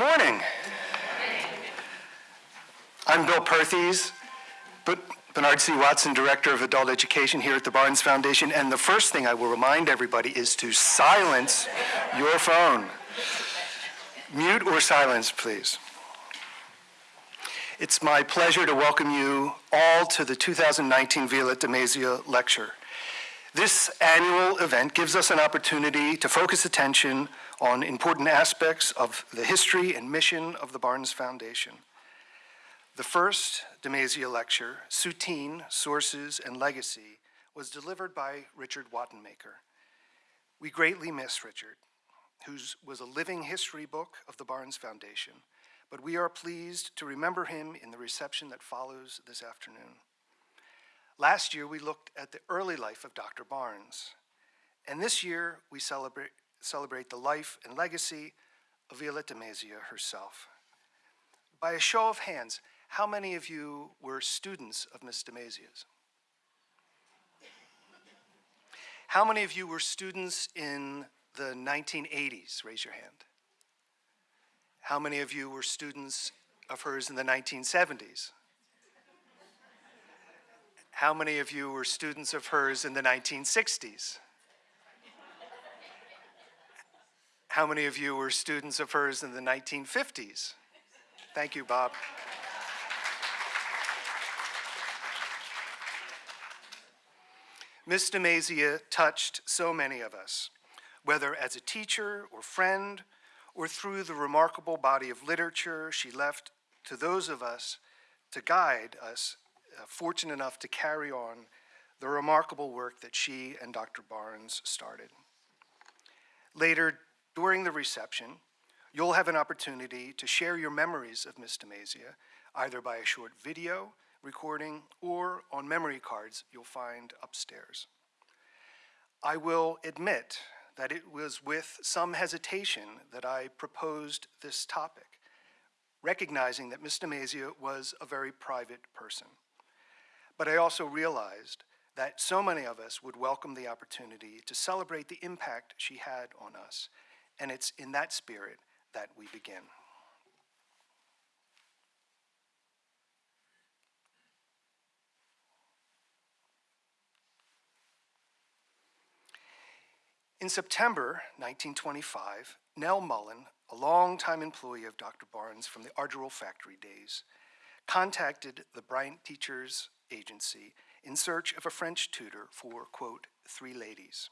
morning. I'm Bill Perthes, but Bernard C. Watson, Director of Adult Education here at the Barnes Foundation, and the first thing I will remind everybody is to silence your phone. Mute or silence, please. It's my pleasure to welcome you all to the 2019 Violette de Mazia Lecture. This annual event gives us an opportunity to focus attention on important aspects of the history and mission of the Barnes Foundation. The first DeMazia lecture, Soutine, Sources, and Legacy, was delivered by Richard Wattenmaker. We greatly miss Richard, who was a living history book of the Barnes Foundation, but we are pleased to remember him in the reception that follows this afternoon. Last year, we looked at the early life of Dr. Barnes, and this year, we celebrate, celebrate the life and legacy of Violette de Mazia herself. By a show of hands, how many of you were students of Miss de Mazia's? How many of you were students in the 1980s? Raise your hand. How many of you were students of hers in the 1970s? How many of you were students of hers in the 1960s? How many of you were students of hers in the 1950s? Thank you, Bob. Miss DeMazia touched so many of us, whether as a teacher or friend, or through the remarkable body of literature she left to those of us to guide us, uh, fortunate enough to carry on the remarkable work that she and Dr. Barnes started. Later, during the reception, you'll have an opportunity to share your memories of Miss DeMazia, either by a short video recording or on memory cards you'll find upstairs. I will admit that it was with some hesitation that I proposed this topic, recognizing that Miss DeMazia was a very private person. But I also realized that so many of us would welcome the opportunity to celebrate the impact she had on us and it's in that spirit that we begin. In September 1925, Nell Mullen, a longtime employee of Dr. Barnes from the Argyrol factory days, contacted the Bryant Teachers Agency in search of a French tutor for, quote, three ladies.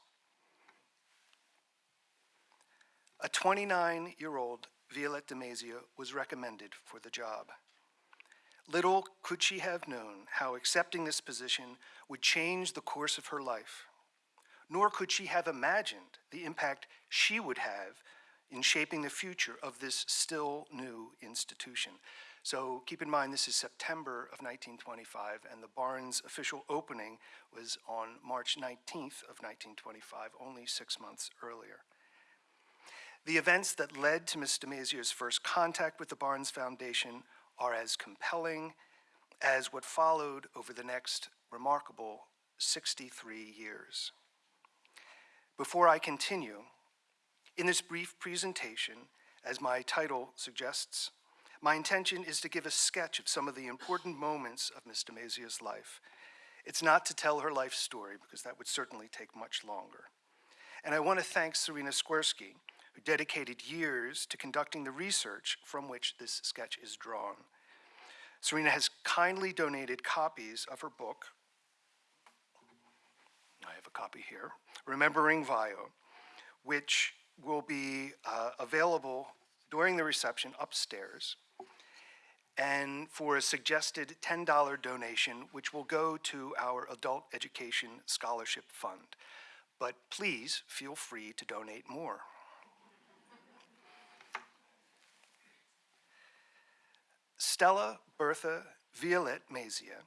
A 29-year-old Violette de Mazia was recommended for the job. Little could she have known how accepting this position would change the course of her life, nor could she have imagined the impact she would have in shaping the future of this still new institution. So keep in mind this is September of 1925 and the Barnes official opening was on March 19th of 1925, only six months earlier. The events that led to Ms. DeMazia's first contact with the Barnes Foundation are as compelling as what followed over the next remarkable 63 years. Before I continue, in this brief presentation, as my title suggests, my intention is to give a sketch of some of the important moments of Ms. DeMazia's life. It's not to tell her life story, because that would certainly take much longer. And I want to thank Serena Skwersky, who dedicated years to conducting the research from which this sketch is drawn. Serena has kindly donated copies of her book. I have a copy here, Remembering Vio, which will be uh, available during the reception upstairs and for a suggested $10 donation, which will go to our Adult Education Scholarship Fund. But please feel free to donate more. Stella Bertha Violette Mazia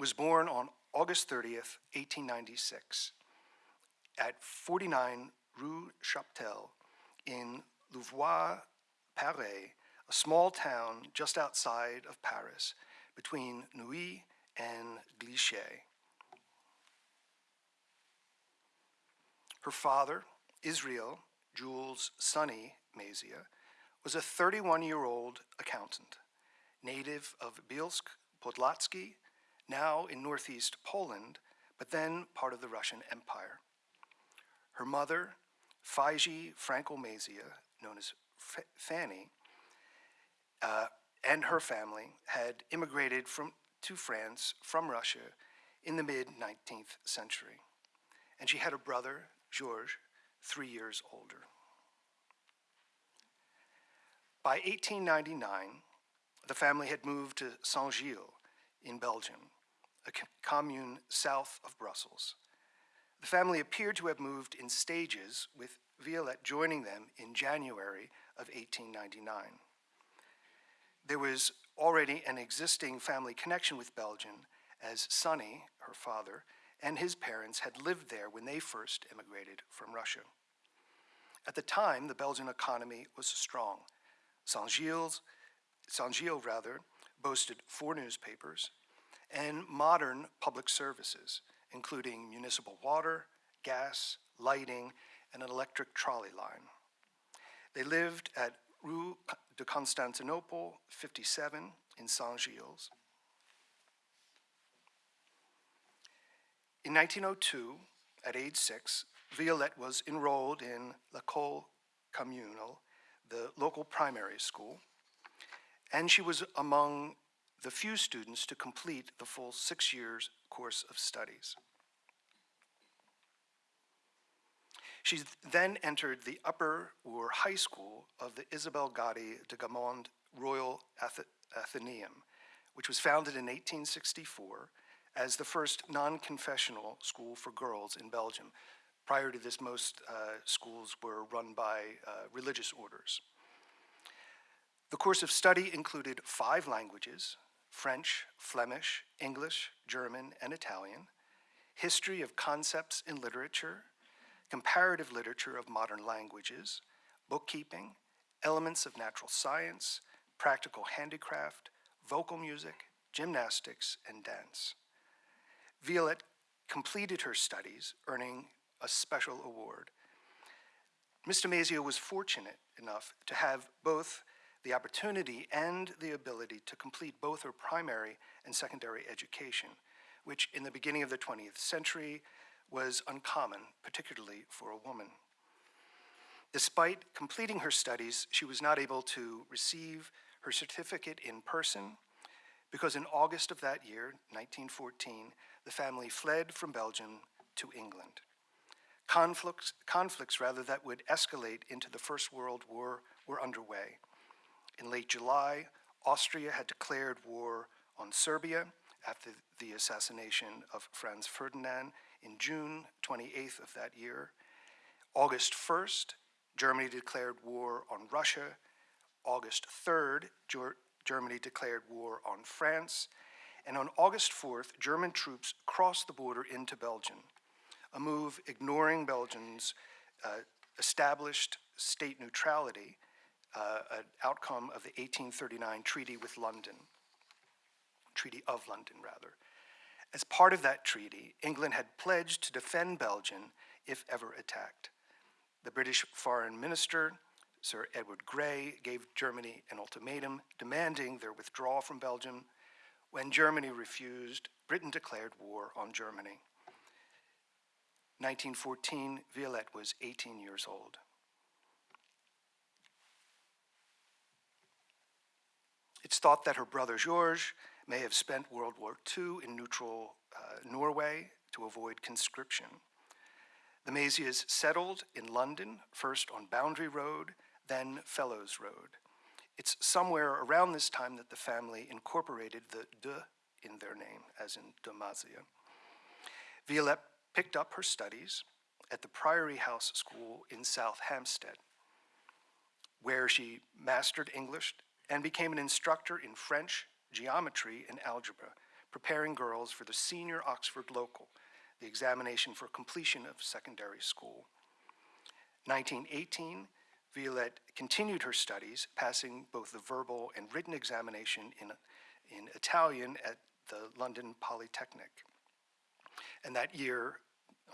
was born on August 30th, 1896 at 49 Rue Chaptal in Levallois, Paris, a small town just outside of Paris between Neuilly and Clichy. Her father, Israel Jules Sonny Mazia, was a 31-year-old accountant, native of Bielsk Podlaski, now in northeast Poland, but then part of the Russian Empire. Her mother, Faiji Franco-Mazia, known as F- Fanny, uh, and her family had immigrated from, to France from Russia in the mid 19th century. And she had a brother, Georges, three years older. By 1899, the family had moved to Saint Gilles in Belgium, a commune south of Brussels. The family appeared to have moved in stages, with Violette joining them in January of 1899. There was already an existing family connection with Belgium, as Sonny, her father, and his parents had lived there when they first immigrated from Russia. At the time, the Belgian economy was strong. Saint-Gilles, Saint-Gilles rather, boasted four newspapers and modern public services, including municipal water, gas, lighting, and an electric trolley line. They lived at Rue de Constantinople 57 in Saint-Gilles. In 1902, at age six, Violette was enrolled in L'École Communale, the local primary school, and she was among the few students to complete the full six years course of studies. She then entered the upper or high school of the Isabelle Gatti de Gamond Royal Ath Athenaeum, which was founded in 1864 as the first non-confessional school for girls in Belgium. Prior to this, most uh, schools were run by uh, religious orders. The course of study included five languages, French, Flemish, English, German, and Italian, history of concepts in literature, comparative literature of modern languages, bookkeeping, elements of natural science, practical handicraft, vocal music, gymnastics, and dance. Violette completed her studies, earning a special award. Ms. DeMazia was fortunate enough to have both the opportunity and the ability to complete both her primary and secondary education, which in the beginning of the 20th century was uncommon, particularly for a woman. Despite completing her studies, she was not able to receive her certificate in person because in August of that year, 1914, the family fled from Belgium to England. Conflicts, conflicts rather, that would escalate into the First World War were underway. In late July, Austria had declared war on Serbia after the assassination of Franz Ferdinand in June 28th of that year. August 1st, Germany declared war on Russia. August 3rd, Germany declared war on France. And on August 4th, German troops crossed the border into Belgium, a move ignoring Belgium's uh, established state neutrality, uh, an outcome of the 1839 Treaty with London, Treaty of London, rather. As part of that treaty, England had pledged to defend Belgium if ever attacked. The British Foreign Minister, Sir Edward Grey, gave Germany an ultimatum demanding their withdrawal from Belgium. When Germany refused, Britain declared war on Germany. 1914, Violette was 18 years old. It's thought that her brother Georges may have spent World War II in neutral uh, Norway to avoid conscription. The Mazias settled in London, first on Boundary Road, then Fellows Road. It's somewhere around this time that the family incorporated the de in their name, as in DeMazia. Violette picked up her studies at the Priory House School in South Hampstead, where she mastered English and became an instructor in French, geometry, and algebra, preparing girls for the senior Oxford local, the examination for completion of secondary school. 1918, Violette continued her studies, passing both the verbal and written examination in, in Italian at the London Polytechnic. And that year,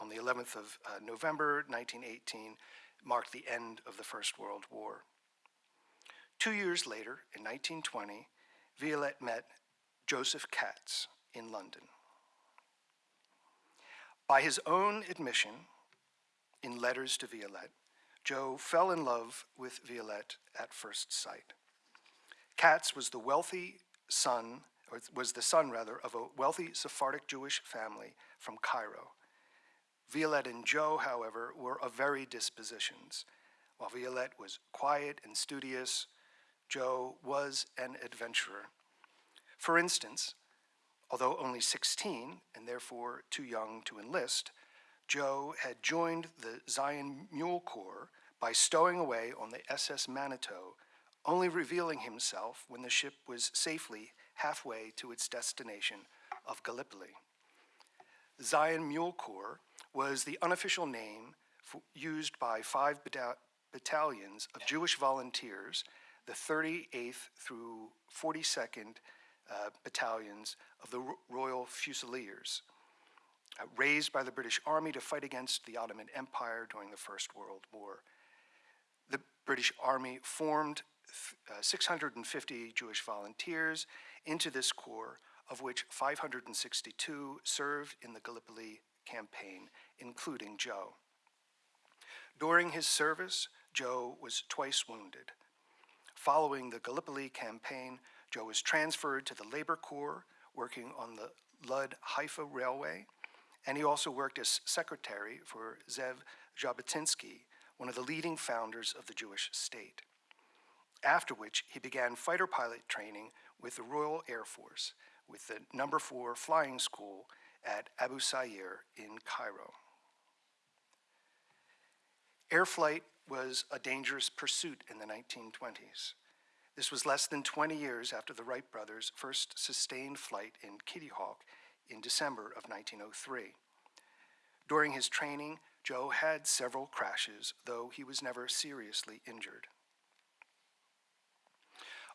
on the 11th of uh, November 1918, marked the end of the First World War. Two years later, in 1920, Violette met Joseph Katz in London. By his own admission in letters to Violette, Joe fell in love with Violette at first sight. Katz was the wealthy son, or was the son rather, of a wealthy Sephardic Jewish family from Cairo. Violette and Joe, however, were of very dispositions. While Violette was quiet and studious, Joe was an adventurer. For instance, although only 16 and therefore too young to enlist, Joe had joined the Zion Mule Corps by stowing away on the SS Manitou, only revealing himself when the ship was safely halfway to its destination of Gallipoli. The Zion Mule Corps was the unofficial name for, used by five battalions of Jewish volunteers, the 38th through 42nd uh, battalions of the Royal Fusiliers, uh, raised by the British Army to fight against the Ottoman Empire during the First World War. The British Army formed uh, 650 Jewish volunteers into this corps, of which 562 served in the Gallipoli campaign, including Joe. During his service, Joe was twice wounded. Following the Gallipoli campaign, Joe was transferred to the Labor Corps, working on the Lud Haifa Railway, and he also worked as secretary for Zev Jabotinsky, one of the leading founders of the Jewish state. After which, he began fighter pilot training with the Royal Air Force, with the number four flying school at Abu Sueir in Cairo. Air flight was a dangerous pursuit in the 1920s. This was less than 20 years after the Wright brothers' first sustained flight in Kitty Hawk in December of 1903. During his training, Joe had several crashes, though he was never seriously injured.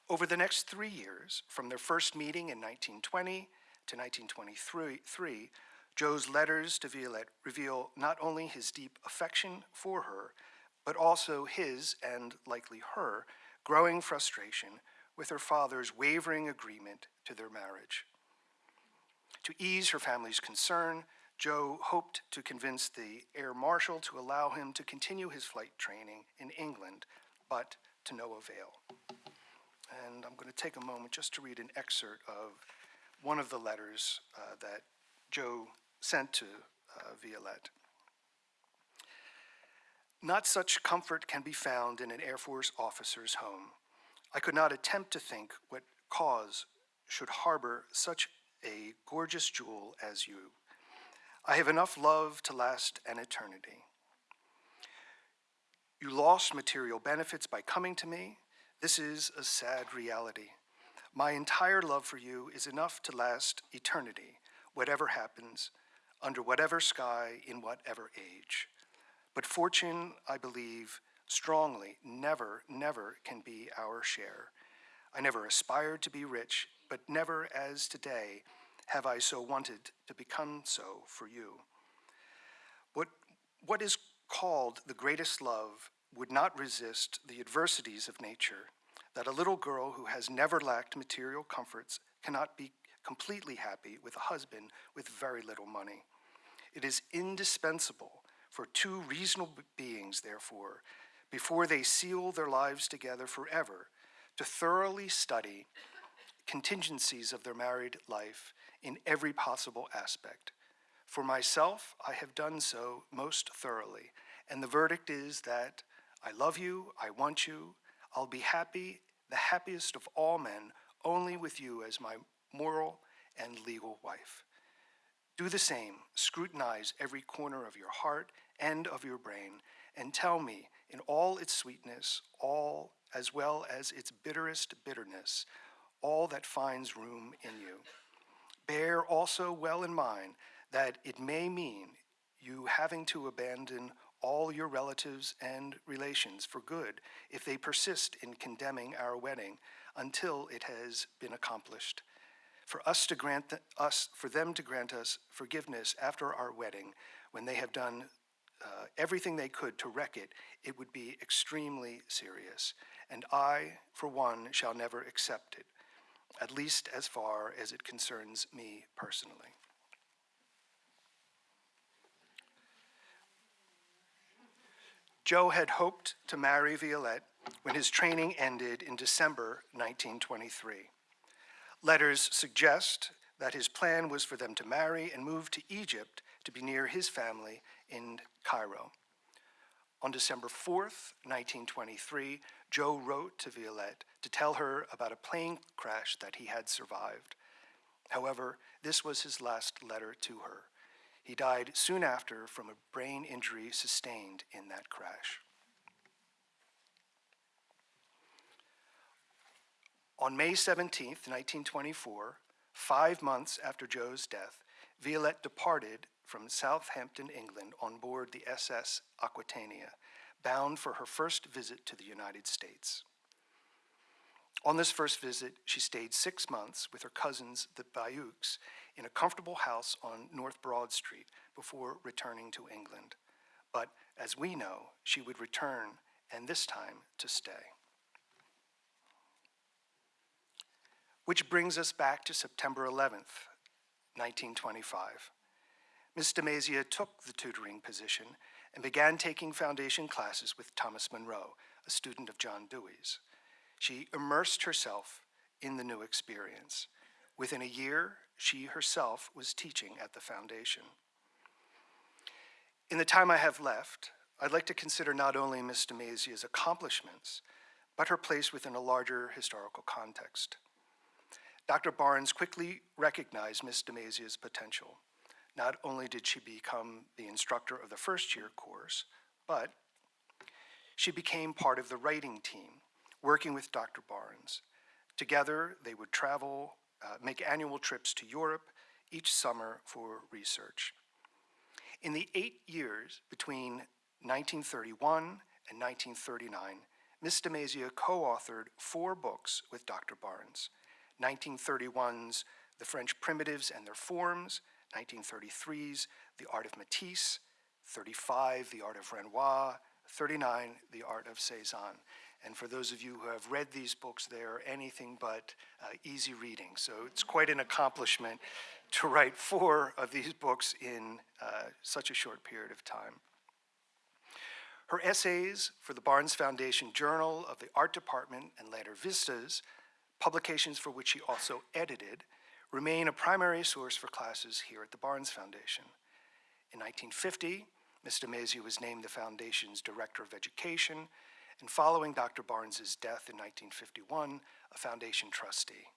Over the next three years, from their first meeting in 1920 to 1923, Joe's letters to Violette reveal not only his deep affection for her, but also his, and likely her, growing frustration with her father's wavering agreement to their marriage. To ease her family's concern, Joe hoped to convince the air marshal to allow him to continue his flight training in England, but to no avail. And I'm going to take a moment just to read an excerpt of one of the letters uh, that Joe sent to uh, Violette. Not such comfort can be found in an Air Force officer's home. I could not attempt to think what cause should harbor such a gorgeous jewel as you. I have enough love to last an eternity. You lost material benefits by coming to me. This is a sad reality. My entire love for you is enough to last eternity, whatever happens, under whatever sky, in whatever age. But fortune, I believe strongly, never, never can be our share. I never aspired to be rich, but never as today have I so wanted to become so for you. What, what is called the greatest love would not resist the adversities of nature, that a little girl who has never lacked material comforts cannot be completely happy with a husband with very little money. It is indispensable for two reasonable beings, therefore, before they seal their lives together forever, to thoroughly study contingencies of their married life in every possible aspect. For myself, I have done so most thoroughly, and the verdict is that I love you, I want you, I'll be happy, the happiest of all men, only with you as my moral and legal wife. Do the same, scrutinize every corner of your heart and of your brain, and tell me, in all its sweetness, all as well as its bitterest bitterness, all that finds room in you. Bear also well in mind that it may mean you having to abandon all your relatives and relations for good if they persist in condemning our wedding until it has been accomplished for us to grant us, for them to grant us forgiveness after our wedding, when they have done uh, everything they could to wreck it, it would be extremely serious. and I, for one, shall never accept it, at least as far as it concerns me personally. Joe had hoped to marry Violette when his training ended in December 1923. Letters suggest that his plan was for them to marry and move to Egypt to be near his family in Cairo. On December 4th, 1923, Joe wrote to Violette to tell her about a plane crash that he had survived. However, this was his last letter to her. He died soon after from a brain injury sustained in that crash. On May 17, 1924, five months after Joe's death, Violette departed from Southampton, England, on board the SS Aquitania, bound for her first visit to the United States. On this first visit, she stayed six months with her cousins, the Bayeux, in a comfortable house on North Broad Street before returning to England. But as we know, she would return, and this time to stay. Which brings us back to September 11th, 1925. Miss DeMazia took the tutoring position and began taking foundation classes with Thomas Munro, a student of John Dewey's. She immersed herself in the new experience. Within a year, she herself was teaching at the foundation. In the time I have left, I'd like to consider not only Miss DeMazia's accomplishments, but her place within a larger historical context. Dr. Barnes quickly recognized Miss DeMazia's potential. Not only did she become the instructor of the first year course, but she became part of the writing team, working with Dr. Barnes. Together, they would travel, uh, make annual trips to Europe each summer for research. In the eight years between 1931 and 1939, Miss DeMazia co-authored four books with Dr. Barnes. 1931's The French Primitives and Their Forms, 1933's The Art of Matisse, 35, The Art of Renoir, 39, The Art of Cezanne. And for those of you who have read these books, they are anything but uh, easy reading. So it's quite an accomplishment to write four of these books in uh, such a short period of time. Her essays for the Barnes Foundation Journal of the Art Department and later Vistas, publications for which she also edited, remain a primary source for classes here at the Barnes Foundation. In 1950, Ms. DeMazia was named the Foundation's Director of Education, and following Dr. Barnes's death in 1951, a Foundation trustee.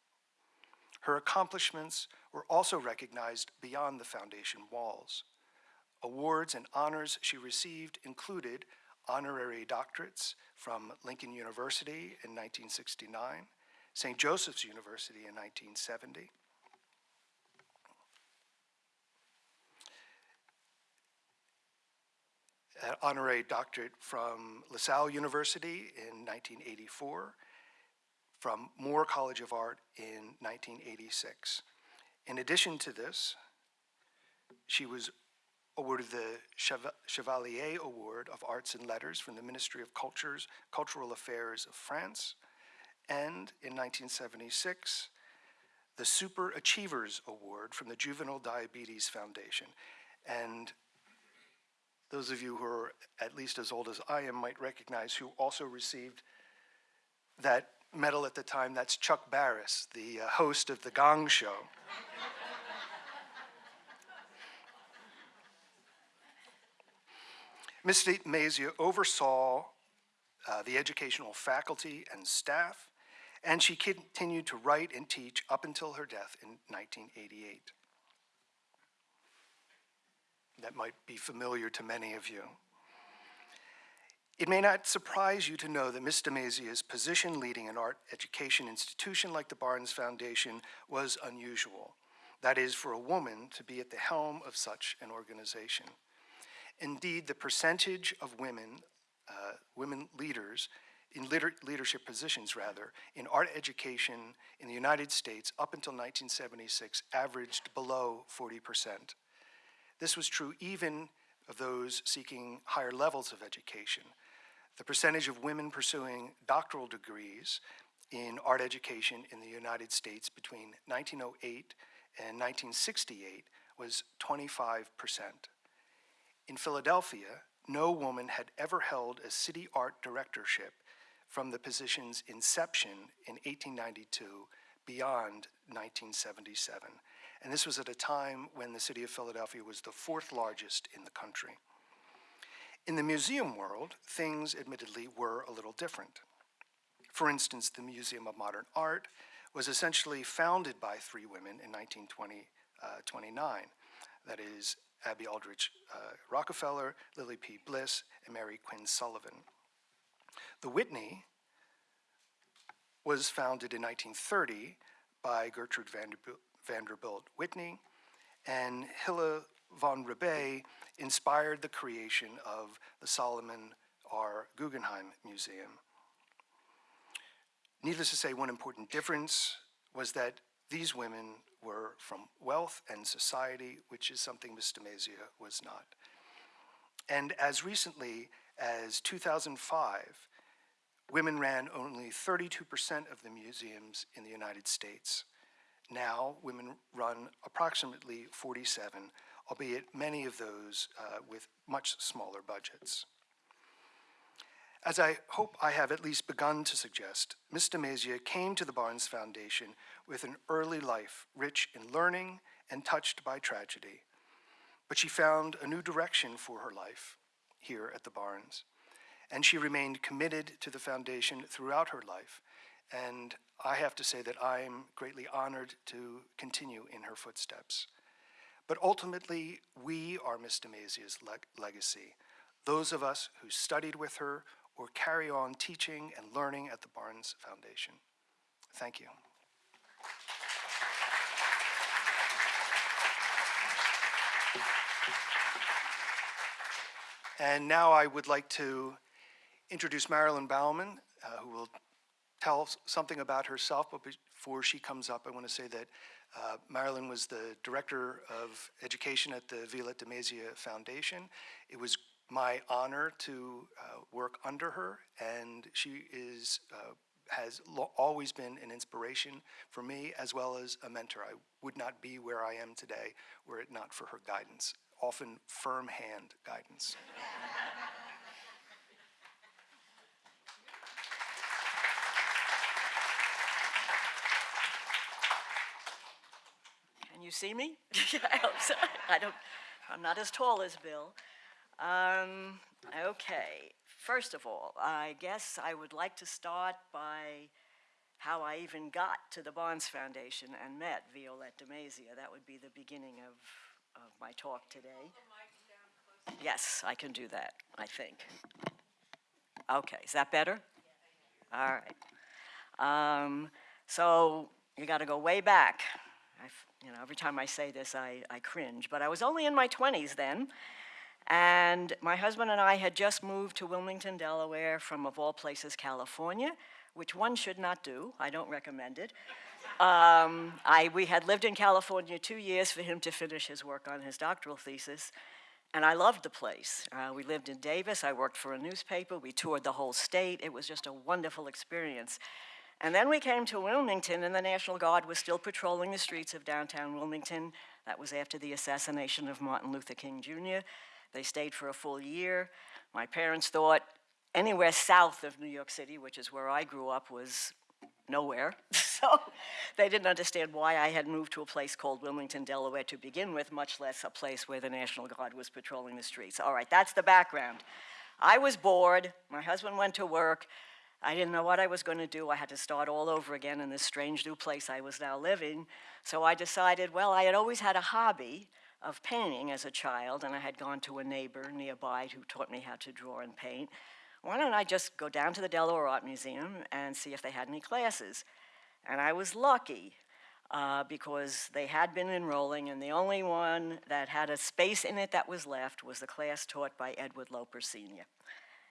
Her accomplishments were also recognized beyond the Foundation walls. Awards and honors she received included honorary doctorates from Lincoln University in 1969, St. Joseph's University in 1970, honorary doctorate from LaSalle University in 1984, from Moore College of Art in 1986. In addition to this, she was awarded the Chevalier Award of Arts and Letters from the Ministry of Cultures, Cultural Affairs of France, and in 1976, the Super Achievers Award from the Juvenile Diabetes Foundation. And those of you who are at least as old as I am might recognize who also received that medal at the time. That's Chuck Barris, the uh, host of The Gong Show. Ms. Mazia oversaw uh, the educational faculty and staff, and she continued to write and teach up until her death in 1988 that might be familiar to many of you. It may not surprise you to know that Ms. DeMazia's position leading an art education institution like the Barnes Foundation was unusual. That is, for a woman to be at the helm of such an organization. Indeed, the percentage of women, uh, women leaders, in leader leadership positions rather, in art education in the United States up until 1976 averaged below 40 percent. This was true even of those seeking higher levels of education. the percentage of women pursuing doctoral degrees in art education in the United States between 1908 and 1968 was 25%. In Philadelphia, no woman had ever held a city art directorship from the position's inception in 1892 beyond 1977. And this was at a time when the city of Philadelphia was the fourth largest in the country. In the museum world, things admittedly were a little different. For instance, the Museum of Modern Art was essentially founded by three women in 1929. That is, Abby Aldrich uh, Rockefeller, Lillie P. Bliss, and Mary Quinn Sullivan. The Whitney was founded in 1930 by Gertrude Vanderbilt, Vanderbilt Whitney, and Hilla von Rebay inspired the creation of the Solomon R. Guggenheim Museum. Needless to say, one important difference was that these women were from wealth and society, which is something Miss DeMazia was not. And as recently as 2005, women ran only 32% of the museums in the United States. Now, women run approximately 47, albeit many of those uh, with much smaller budgets. As I hope I have at least begun to suggest, Miss DeMazia came to the Barnes Foundation with an early life rich in learning and touched by tragedy. But she found a new direction for her life here at the Barnes, and she remained committed to the foundation throughout her life, and I have to say that I am greatly honored to continue in her footsteps. But ultimately, we are Miss DeMazia's leg legacy, those of us who studied with her or carry on teaching and learning at the Barnes Foundation. Thank you. And now I would like to introduce Marilyn Bauman, uh, who will tell something about herself, but before she comes up, I want to say that uh, Marilyn was the Director of Education at the Violette DeMazia Foundation. It was my honor to uh, work under her, and she is, uh, has always been an inspiration for me as well as a mentor. I would not be where I am today were it not for her guidance, often firm hand guidance. Can you see me? I hope so. I don't, I'm not as tall as Bill. Um, okay, first of all, I guess I would like to start by how I even got to the Barnes Foundation and met Violette DeMazia. That would be the beginning of, of my talk today. Yes, I can do that, I think. Okay, is that better? All right. Um, so you got to go way back. I, you know, every time I say this, I, I cringe. But I was only in my 20s then, and my husband and I had just moved to Wilmington, Delaware from, of all places, California, which one should not do. I don't recommend it. Um, I, we had lived in California two years for him to finish his work on his doctoral thesis, and I loved the place. Uh, we lived in Davis. I worked for a newspaper. We toured the whole state. It was just a wonderful experience. And then we came to Wilmington, and the National Guard was still patrolling the streets of downtown Wilmington. That was after the assassination of Martin Luther King Jr. They stayed for a full year. My parents thought anywhere south of New York City, which is where I grew up, was nowhere. so they didn't understand why I had moved to a place called Wilmington, Delaware to begin with, much less a place where the National Guard was patrolling the streets. All right, that's the background. I was bored. My husband went to work. I didn't know what I was going to do. I had to start all over again in this strange new place I was now living. So I decided, well, I had always had a hobby of painting as a child, and I had gone to a neighbor nearby who taught me how to draw and paint. Why don't I just go down to the Delaware Art Museum and see if they had any classes? And I was lucky uh, because they had been enrolling, and the only one that had a space in it that was left was the class taught by Edward Loper Sr.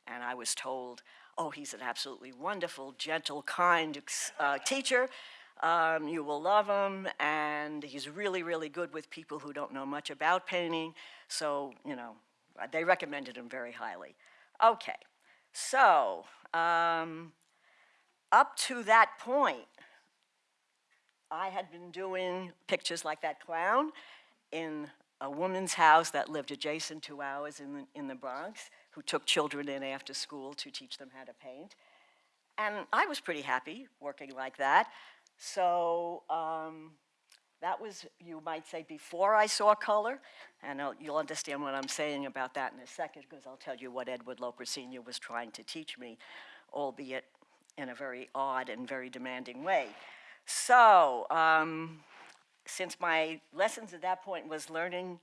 And I was told, oh, he's an absolutely wonderful, gentle, kind uh, teacher. Um, you will love him, and he's really, really good with people who don't know much about painting. So, you know, they recommended him very highly. Okay, So, um, up to that point, I had been doing pictures like that clown in a woman's house that lived adjacent to ours in the, in the Bronx, who took children in after school to teach them how to paint. And I was pretty happy working like that. So um, that was, you might say, before I saw color. And I'll, you'll understand what I'm saying about that in a second, because I'll tell you what Edward Loper Sr. was trying to teach me, albeit in a very odd and very demanding way. So, um, since my lessons at that point was learning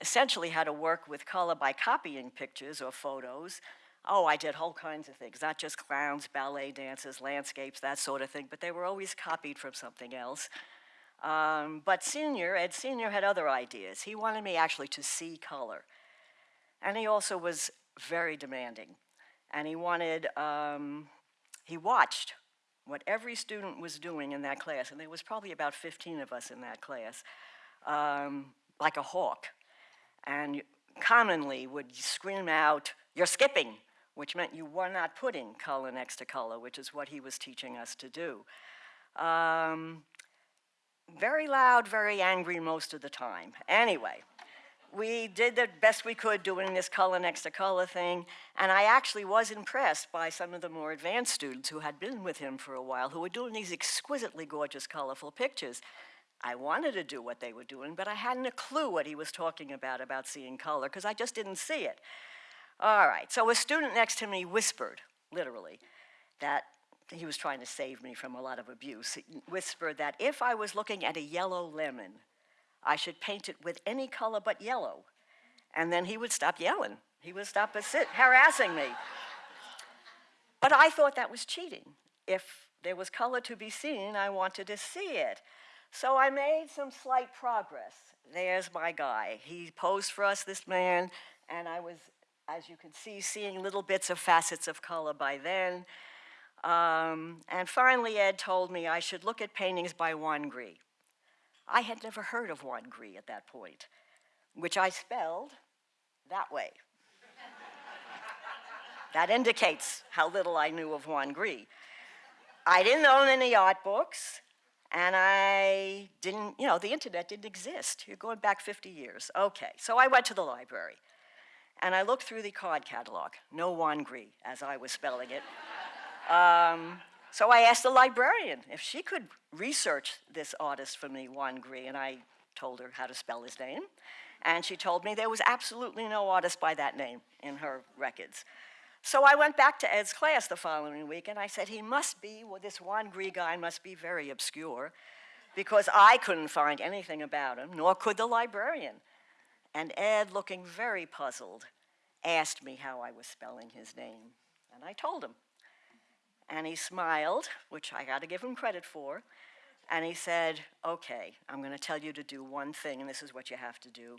essentially how to work with color by copying pictures or photos, oh, I did whole kinds of things, not just clowns, ballet dancers, landscapes, that sort of thing, but they were always copied from something else. Um, but Senior, Ed Senior had other ideas. He wanted me actually to see color. And he also was very demanding. And he wanted, um, he watched what every student was doing in that class, and there was probably about 15 of us in that class, um, like a hawk. And commonly would scream out, you're skipping, which meant you were not putting color next to color, which is what he was teaching us to do. Um, very loud, very angry most of the time. Anyway, we did the best we could doing this color next to color thing, and I actually was impressed by some of the more advanced students who had been with him for a while, who were doing these exquisitely gorgeous, colorful pictures. I wanted to do what they were doing, but I hadn't a clue what he was talking about, about seeing color, because I just didn't see it. All right, so a student next to me whispered, literally, that he was trying to save me from a lot of abuse. He whispered that if I was looking at a yellow lemon, I should paint it with any color but yellow. And then he would stop yelling. He would stop harassing me. But I thought that was cheating. If there was color to be seen, I wanted to see it. So I made some slight progress. There's my guy. He posed for us, this man, and I was, as you can see, seeing little bits of facets of color by then. Um, and finally, Ed told me I should look at paintings by Juan Gris. I had never heard of Juan Gris at that point, which I spelled that way. that indicates how little I knew of Juan Gris. I didn't own any art books, and I didn't, you know, the internet didn't exist. You're going back 50 years. Okay, so I went to the library, and I looked through the card catalog. No Juan Gris, as I was spelling it. Um, so I asked the librarian if she could research this artist for me, Juan Gris, and I told her how to spell his name. And she told me there was absolutely no artist by that name in her records. So I went back to Ed's class the following week and I said, he must be, well, this Gris guy must be very obscure because I couldn't find anything about him, nor could the librarian. And Ed, looking very puzzled, asked me how I was spelling his name. And I told him. And he smiled, which I got to give him credit for. And he said, Okay, I'm going to tell you to do one thing, and this is what you have to do.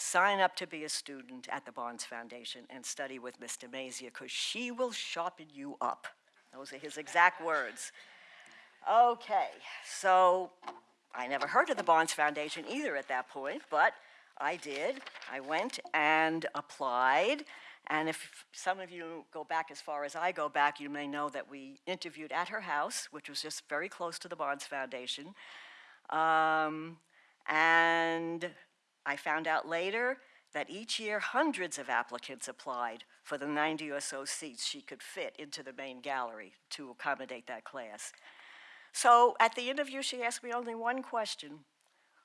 Sign up to be a student at the Barnes Foundation and study with Miss DeMazia because she will sharpen you up. Those are his exact words. Okay, so I never heard of the Barnes Foundation either at that point, but I did. I went and applied and if some of you go back as far as I go back, you may know that we interviewed at her house, which was just very close to the Barnes Foundation. Um, and I found out later that each year hundreds of applicants applied for the 90 or so seats she could fit into the main gallery to accommodate that class. So at the interview, she asked me only one question.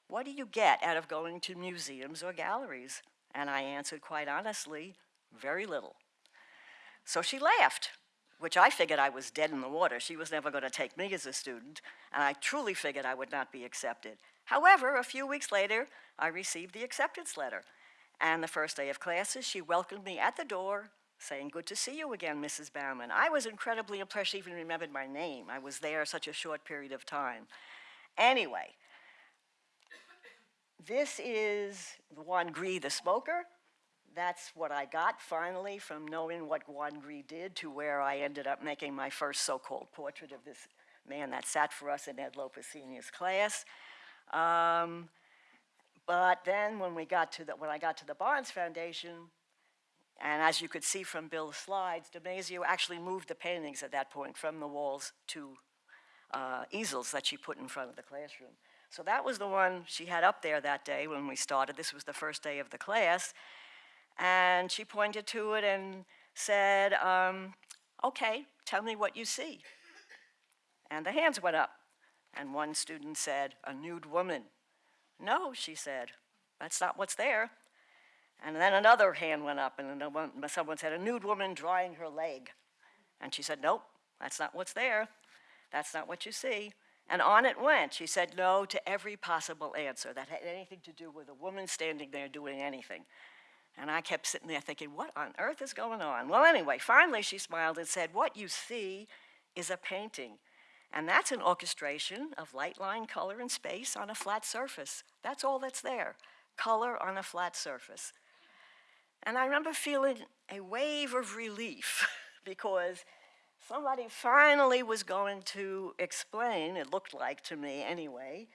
What do you get out of going to museums or galleries? And I answered quite honestly, very little. So she laughed, which I figured I was dead in the water. She was never going to take me as a student, and I truly figured I would not be accepted. However, a few weeks later, I received the acceptance letter. And the first day of classes, she welcomed me at the door, saying, Good to see you again, Mrs. Bauman. I was incredibly impressed she even remembered my name. I was there such a short period of time. Anyway, this is Juan Gris, the smoker that's what I got finally from knowing what Juan Gris did to where I ended up making my first so-called portrait of this man that sat for us in Ed Loper Senior's class. Um, but then when we got to the, when I got to the Barnes Foundation, And as you could see from Bill's slides, DeMazia actually moved the paintings at that point from the walls to uh, easels that she put in front of the classroom. So that was the one she had up there that day when we started. This was the first day of the class. And she pointed to it and said, um, okay, tell me what you see. And the hands went up. And one student said, a nude woman. No, she said, that's not what's there. And then another hand went up, and someone said, a nude woman drying her leg. And she said, nope, that's not what's there. That's not what you see. And on it went. She said no to every possible answer that had anything to do with a woman standing there doing anything. And I kept sitting there thinking, what on earth is going on? Well, anyway, finally she smiled and said, What you see is a painting. And that's an orchestration of light, line, color, and space on a flat surface. That's all that's there color on a flat surface. And I remember feeling a wave of relief because somebody finally was going to explain, it looked like to me anyway,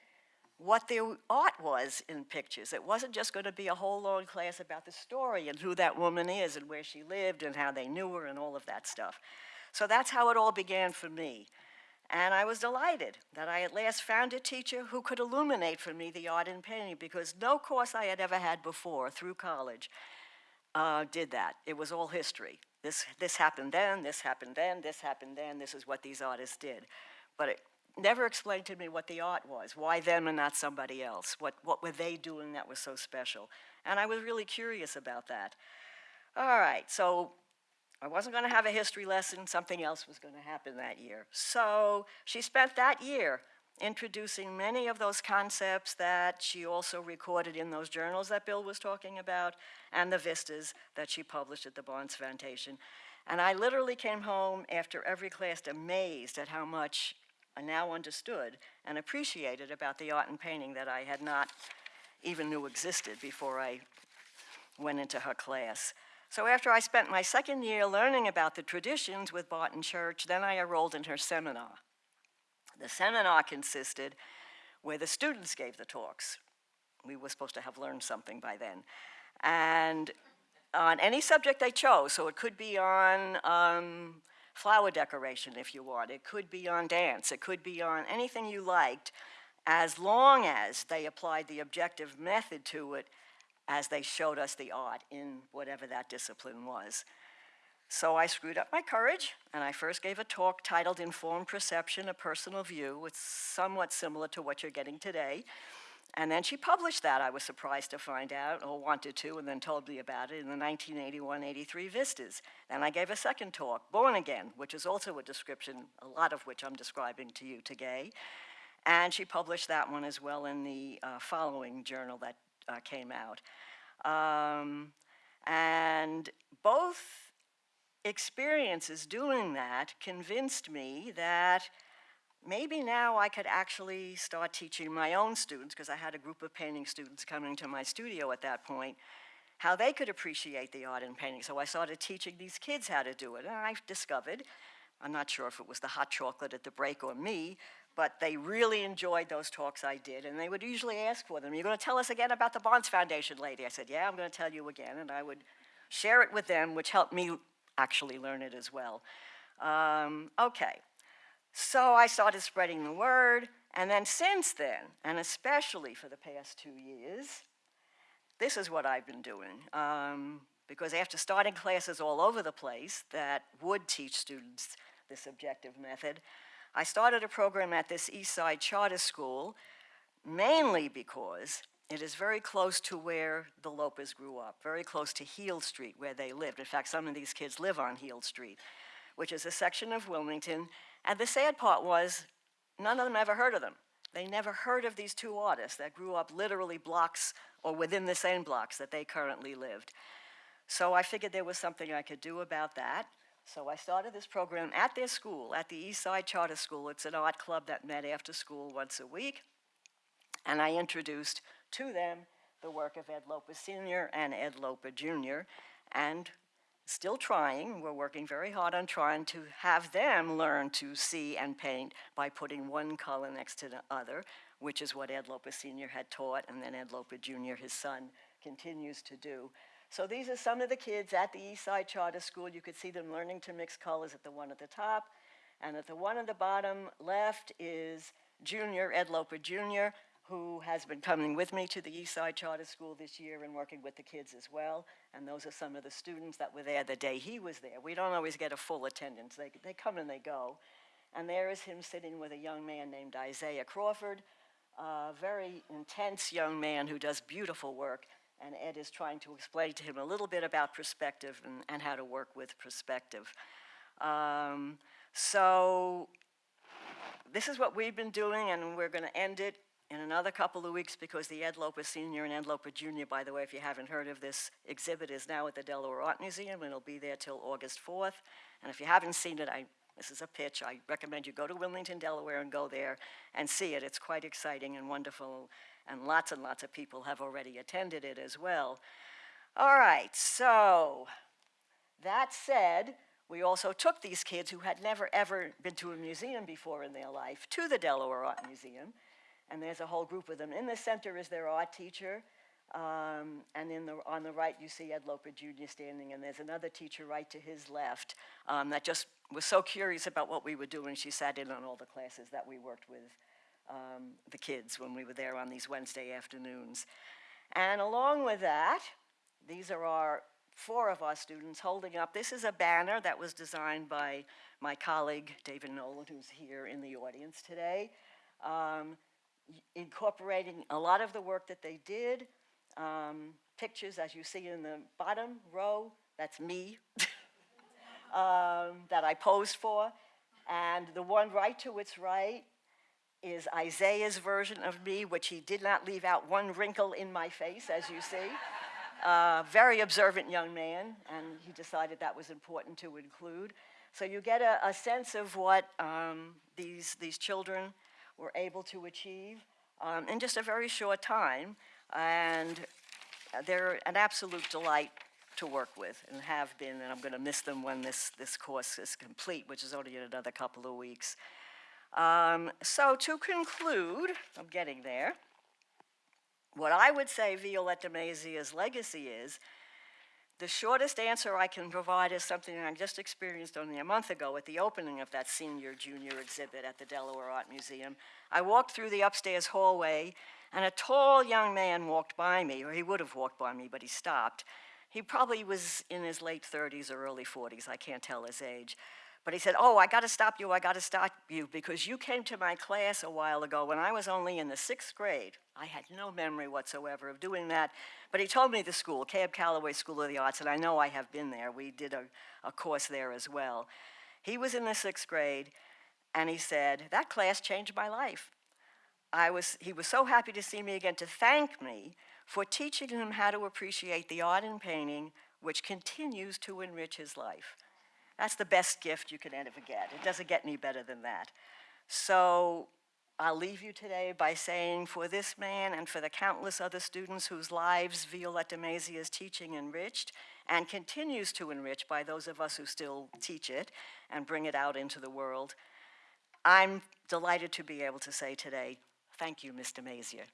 what the art was in pictures. It wasn't just going to be a whole long class about the story and who that woman is and where she lived and how they knew her and all of that stuff. So that's how it all began for me. And I was delighted that I at last found a teacher who could illuminate for me the art in painting because no course I had ever had before through college uh, did that. It was all history. This, this happened then, this happened then, this happened then, this is what these artists did. But it never explained to me what the art was, why them and not somebody else, what, what were they doing that was so special. And I was really curious about that. All right, so I wasn't going to have a history lesson, something else was going to happen that year. So she spent that year introducing many of those concepts that she also recorded in those journals that Bill was talking about and the vistas that she published at the Barnes Foundation. And I literally came home after every class amazed at how much I now understood and appreciated about the art and painting that I had not even knew existed before I went into her class. So after I spent my second year learning about the traditions with Barton Church, then I enrolled in her seminar. The seminar consisted where the students gave the talks. We were supposed to have learned something by then. And on any subject they chose, so it could be on um, flower decoration if you want, it could be on dance, it could be on anything you liked, as long as they applied the objective method to it as they showed us the art in whatever that discipline was. So I screwed up my courage, and I first gave a talk titled Informed Perception, A Personal View. which It's somewhat similar to what you're getting today. And then she published that, I was surprised to find out, or wanted to, and then told me about it in the 1981-83 Vistas. Then I gave a second talk, Born Again, which is also a description, a lot of which I'm describing to you today. And she published that one as well in the uh, following journal that uh, came out. Um, and both experiences doing that convinced me that maybe now I could actually start teaching my own students, because I had a group of painting students coming to my studio at that point, how they could appreciate the art in painting. So I started teaching these kids how to do it. And I discovered, I'm not sure if it was the hot chocolate at the break or me, but they really enjoyed those talks I did. And they would usually ask for them. You're going to tell us again about the Barnes Foundation lady? I said, yeah, I'm going to tell you again. And I would share it with them, which helped me actually learn it as well. Um, okay, so I started spreading the word, and then since then, and especially for the past two years, this is what I've been doing. Um, because after starting classes all over the place that would teach students this objective method, I started a program at this East Side Charter School mainly because it is very close to where the Lopers grew up, very close to Heald Street where they lived. In fact, some of these kids live on Heald Street, which is a section of Wilmington. And the sad part was none of them ever heard of them. They never heard of these two artists that grew up literally blocks or within the same blocks that they currently lived. So I figured there was something I could do about that. So I started this program at their school, at the East Side Charter School. It's an art club that met after school once a week. And I introduced to them the work of Ed Loper Sr. and Ed Loper Jr. And still trying, we're working very hard on trying to have them learn to see and paint by putting one color next to the other, which is what Ed Loper Sr. had taught, and then Ed Loper Jr., his son, continues to do. So these are some of the kids at the Eastside Charter School. You could see them learning to mix colors at the one at the top. And at the one at the bottom left is junior, Ed Loper Jr., who has been coming with me to the Eastside Charter School this year and working with the kids as well. And those are some of the students that were there the day he was there. We don't always get a full attendance. They, they come and they go. And there is him sitting with a young man named Isaiah Crawford, a very intense young man who does beautiful work. And Ed is trying to explain to him a little bit about perspective and, and how to work with perspective. Um, so this is what we've been doing, and we're going to end it in another couple of weeks because the Ed Loper Senior and Ed Loper Junior, by the way, if you haven't heard of this exhibit, is now at the Delaware Art Museum, and it'll be there till August 4th. And if you haven't seen it, I, this is a pitch. I recommend you go to Wilmington, Delaware, and go there and see it. It's quite exciting and wonderful, and lots and lots of people have already attended it as well. All right, so that said, we also took these kids who had never ever been to a museum before in their life to the Delaware Art Museum. And there's a whole group of them. In the center is their art teacher. Um, and in the, on the right, you see Ed Loper Jr. standing, and there's another teacher right to his left um, that just was so curious about what we were doing. She sat in on all the classes that we worked with um, the kids when we were there on these Wednesday afternoons. And along with that, these are our four of our students holding up. This is a banner that was designed by my colleague David Nolan, who's here in the audience today, um, incorporating a lot of the work that they did. Um, pictures, as you see in the bottom row, that's me, um, that I posed for. And the one right to its right is Isaiah's version of me, which he did not leave out one wrinkle in my face, as you see. Uh, very observant young man, and he decided that was important to include. So you get a, a sense of what um, these, these children were able to achieve um, in just a very short time, and they're an absolute delight to work with and have been, and I'm going to miss them when this, this course is complete, which is only in another couple of weeks. Um, so to conclude, I'm getting there. What I would say Violetta Mazia's legacy is, the shortest answer I can provide is something I just experienced only a month ago at the opening of that senior junior exhibit at the Delaware Art Museum. I walked through the upstairs hallway, and a tall young man walked by me, or he would have walked by me, but he stopped. He probably was in his late 30s or early 40s, I can't tell his age. But he said, Oh, I got to stop you, I got to stop you, because you came to my class a while ago when I was only in the sixth grade. I had no memory whatsoever of doing that. But he told me the school, Cab Calloway School of the Arts, and I know I have been there. We did a, a course there as well. He was in the sixth grade, and he said, That class changed my life. I was, he was so happy to see me again to thank me for teaching him how to appreciate the art in painting, which continues to enrich his life. That's the best gift you could ever get. It doesn't get any better than that. So I'll leave you today by saying for this man and for the countless other students whose lives Violetta Mazia's teaching enriched and continues to enrich by those of us who still teach it and bring it out into the world, I'm delighted to be able to say today, thank you, Mr. Mazia.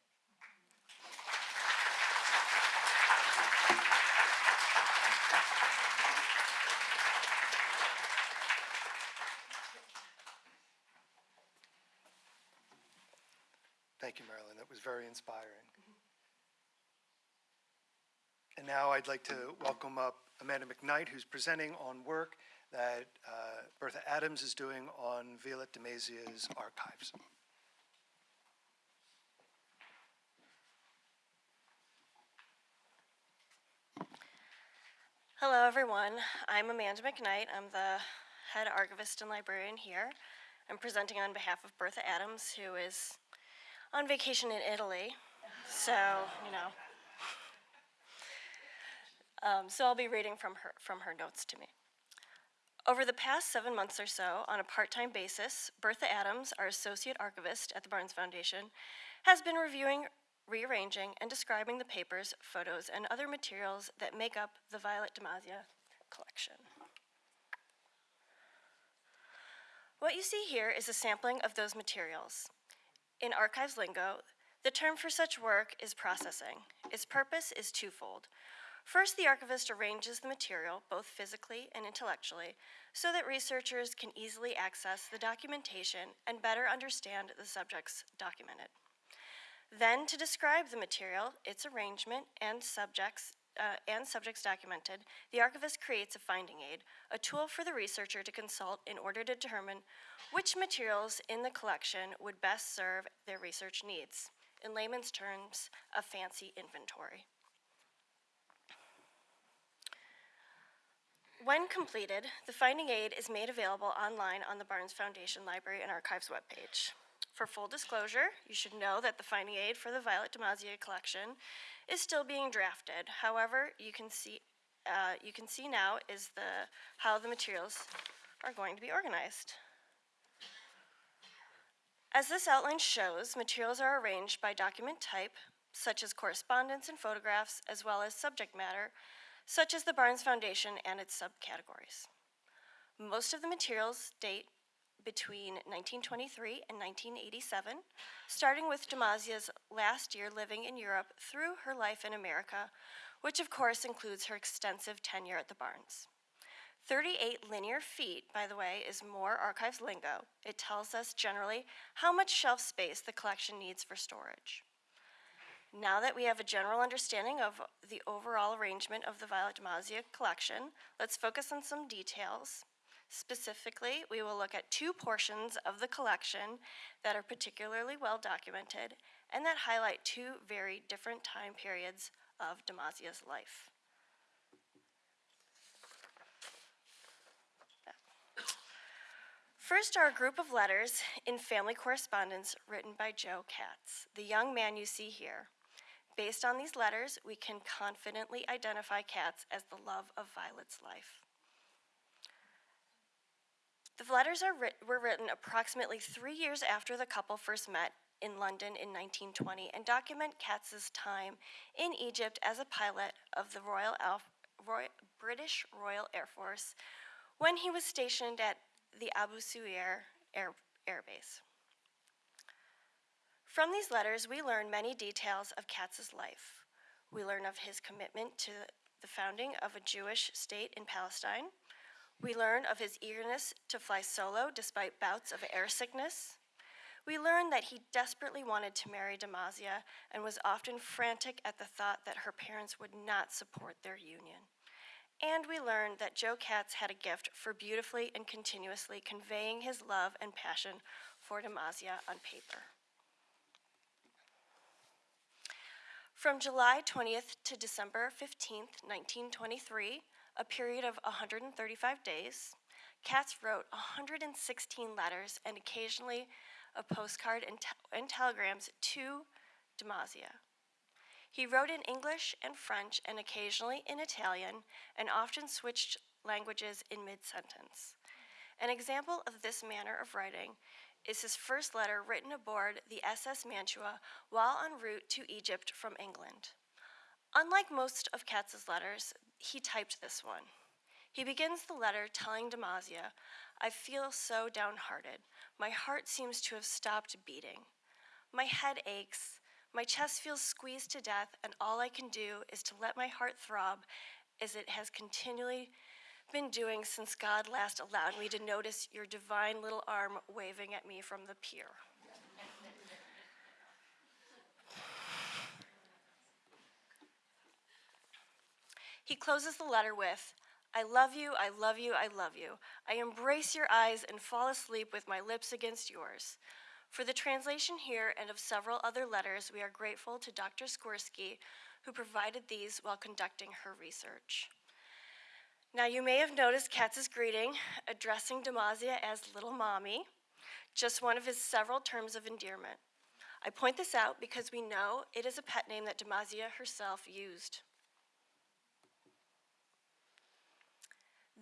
Thank you, Marilyn. That was very inspiring. And now I'd like to welcome up Amanda McKnight, who's presenting on work that uh, Bertha Adams is doing on Violet de archives. Hello, everyone. I'm Amanda McKnight. I'm the head archivist and librarian here. I'm presenting on behalf of Bertha Adams, who is on vacation in Italy. So, you know. Um, so I'll be reading from her, from her notes to me. Over the past seven months or so, on a part-time basis, Bertha Adams, our associate archivist at the Barnes Foundation, has been reviewing, rearranging, and describing the papers, photos, and other materials that make up the Violet DeMazia collection. What you see here is a sampling of those materials. In archives lingo, the term for such work is processing. Its purpose is twofold. First, the archivist arranges the material, both physically and intellectually, so that researchers can easily access the documentation and better understand the subjects documented. Then, to describe the material, its arrangement, and subjects, uh, and subjects documented, the archivist creates a finding aid, a tool for the researcher to consult in order to determine which materials in the collection would best serve their research needs. In layman's terms, a fancy inventory. When completed, the finding aid is made available online on the Barnes Foundation Library and Archives webpage. For full disclosure, you should know that the finding aid for the Violet DeMazia collection is still being drafted. However, you can see, uh, you can see now is the, how the materials are going to be organized. As this outline shows, materials are arranged by document type, such as correspondence and photographs, as well as subject matter, such as the Barnes Foundation and its subcategories. Most of the materials date between 1923 and 1987, starting with DeMazia's last year living in Europe through her life in America, which of course includes her extensive tenure at the Barnes. 38 linear feet, by the way, is more archives lingo. It tells us generally how much shelf space the collection needs for storage. Now that we have a general understanding of the overall arrangement of the Violet DeMazia collection, let's focus on some details. Specifically, we will look at two portions of the collection that are particularly well documented and that highlight two very different time periods of DeMazia's life. First are a group of letters in family correspondence written by Joe Katz, the young man you see here. Based on these letters, we can confidently identify Katz as the love of Violet's life. The letters are writ- were written approximately three years after the couple first met in London in 1920 and document Katz's time in Egypt as a pilot of the Royal, Alf- Roy- British Royal Air Force when he was stationed at the Abu Sueir Air, Air Base. From these letters, we learn many details of Katz's life. We learn of his commitment to the founding of a Jewish state in Palestine. We learn of his eagerness to fly solo despite bouts of air sickness. We learn that he desperately wanted to marry DeMazia and was often frantic at the thought that her parents would not support their union. And we learn that Joe Katz had a gift for beautifully and continuously conveying his love and passion for DeMazia on paper. From July 20th to December 15th, 1923, a period of 135 days, Katz wrote 116 letters and occasionally a postcard and, te- and telegrams to DeMazia. He wrote in English and French and occasionally in Italian, and often switched languages in mid sentence. An example of this manner of writing is his first letter written aboard the SS Mantua while en route to Egypt from England. Unlike most of Katz's letters, he typed this one. He begins the letter telling DeMazia, I feel so downhearted. My heart seems to have stopped beating. My head aches. My chest feels squeezed to death, and all I can do is to let my heart throb as it has continually been doing since God last allowed me to notice your divine little arm waving at me from the pier. He closes the letter with, I love you, I love you, I love you. I embrace your eyes and fall asleep with my lips against yours. For the translation here and of several other letters, we are grateful to Dr. Skorsky, who provided these while conducting her research. Now, you may have noticed Katz's greeting, addressing DeMazia as Little Mommy, just one of his several terms of endearment. I point this out because we know it is a pet name that DeMazia herself used.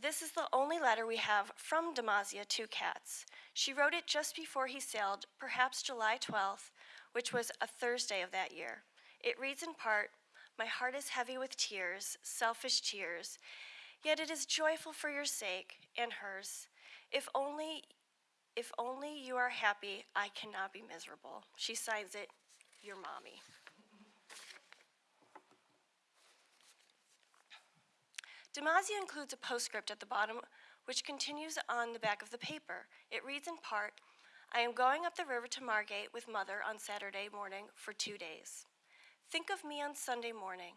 This is the only letter we have from DeMazia to Katz. She wrote it just before he sailed, perhaps July 12th, which was a Thursday of that year. It reads in part My heart is heavy with tears, selfish tears, yet it is joyful for your sake and hers. If only if only you are happy, I cannot be miserable. She signs it, Your Mommy. DeMazia includes a postscript at the bottom, which continues on the back of the paper. It reads in part, I am going up the river to Margate with mother on Saturday morning for two days. Think of me on Sunday morning.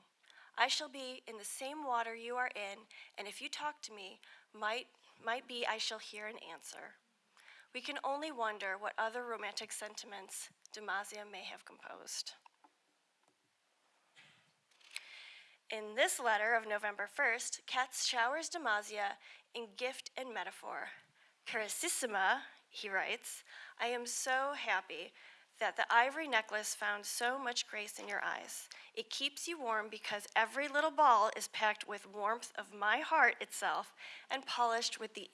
I shall be in the same water you are in, and if you talk to me, might, might be I shall hear an answer. We can only wonder what other romantic sentiments DeMazia may have composed. In this letter of November 1st, Katz showers DeMazia in gift and metaphor. Carissima, he writes, I am so happy that the ivory necklace found so much grace in your eyes. It keeps you warm because every little ball is packed with warmth of my heart itself and polished with, the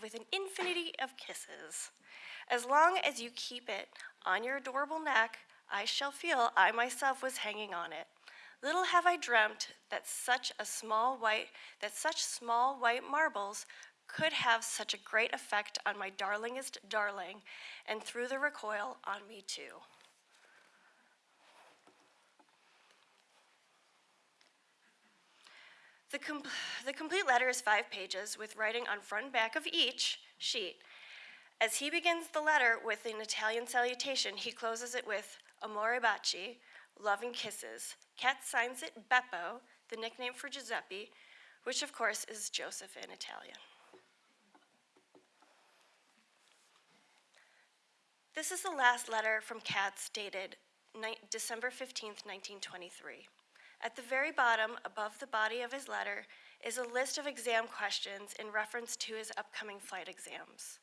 with an infinity of kisses. As long as you keep it on your adorable neck, I shall feel I myself was hanging on it. Little have I dreamt that such a small white that such small white marbles could have such a great effect on my darlingest darling, and through the recoil on me too. The, com- the complete letter is five pages with writing on front and back of each sheet. As he begins the letter with an Italian salutation, he closes it with Amore baci, loving kisses. Kat signs it Beppo, the nickname for Giuseppe, which of course is Joseph in Italian. This is the last letter from Katz dated December 15th, 1923. At the very bottom, above the body of his letter, is a list of exam questions in reference to his upcoming flight exams.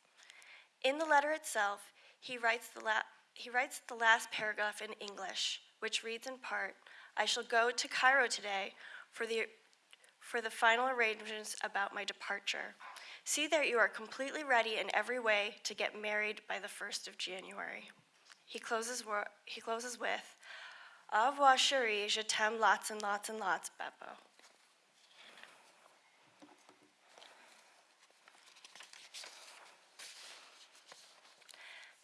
In the letter itself, he writes the, he writes the last paragraph in English, which reads in part I shall go to Cairo today for the, for the final arrangements about my departure. See that you are completely ready in every way to get married by the 1st of January. He closes, he closes with, Au revoir, chérie, je t'aime lots and lots and lots, Beppo.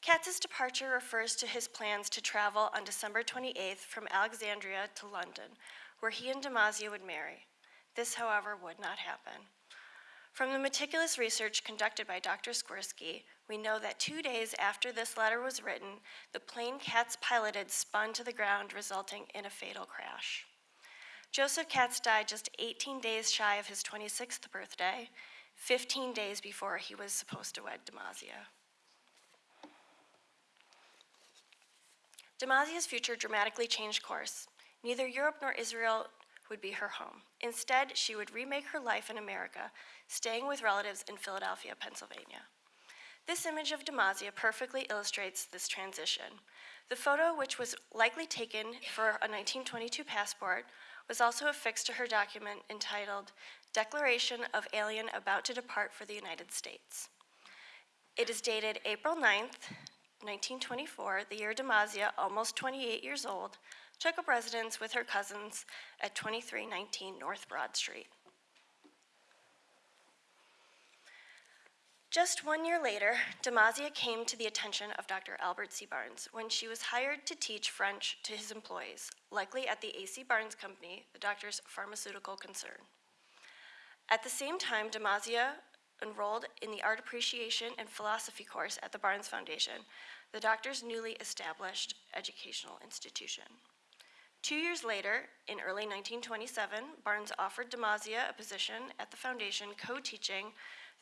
Katz's departure refers to his plans to travel on December 28th from Alexandria to London, where he and DeMazia would marry. This, however, would not happen. From the meticulous research conducted by Dr. Skwersky, we know that two days after this letter was written, the plane Katz piloted spun to the ground, resulting in a fatal crash. Joseph Katz died just 18 days shy of his 26th birthday, 15 days before he was supposed to wed DeMazia. DeMazia's future dramatically changed course. Neither Europe nor Israel would be her home. Instead, she would remake her life in America, staying with relatives in Philadelphia, Pennsylvania. This image of DeMazia perfectly illustrates this transition. The photo, which was likely taken for a 1922 passport, was also affixed to her document entitled Declaration of Alien About to Depart for the United States. It is dated April 9th, 1924, the year DeMazia, almost 28 years old, took up residence with her cousins at 2319 North Broad Street. Just one year later, DeMazia came to the attention of Dr. Albert C. Barnes when she was hired to teach French to his employees, likely at the A.C. Barnes Company, the doctor's pharmaceutical concern. At the same time, DeMazia enrolled in the Art Appreciation and Philosophy course at the Barnes Foundation, the doctor's newly established educational institution. Two years later, in early 1927, Barnes offered DeMazia a position at the foundation co teaching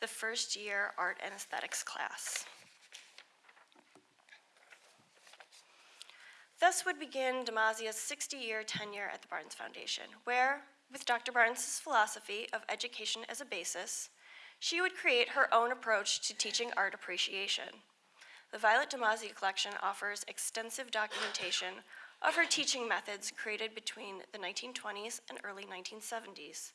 the first year art and aesthetics class. Thus would begin DeMazia's 60 year tenure at the Barnes Foundation, where, with Dr. Barnes' philosophy of education as a basis, she would create her own approach to teaching art appreciation. The Violet DeMazia collection offers extensive documentation of her teaching methods created between the 1920s and early 1970s.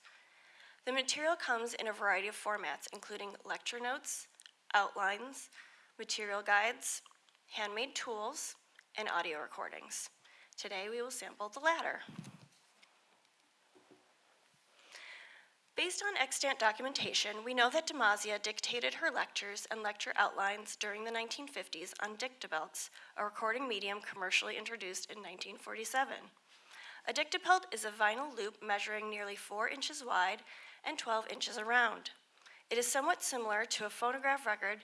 The material comes in a variety of formats, including lecture notes, outlines, material guides, handmade tools, and audio recordings. Today we will sample the latter. Based on extant documentation, we know that DeMazia dictated her lectures and lecture outlines during the 1950s on dictabelts, a recording medium commercially introduced in 1947. A dictabelt is a vinyl loop measuring nearly four inches wide and 12 inches around. It is somewhat similar to a phonograph record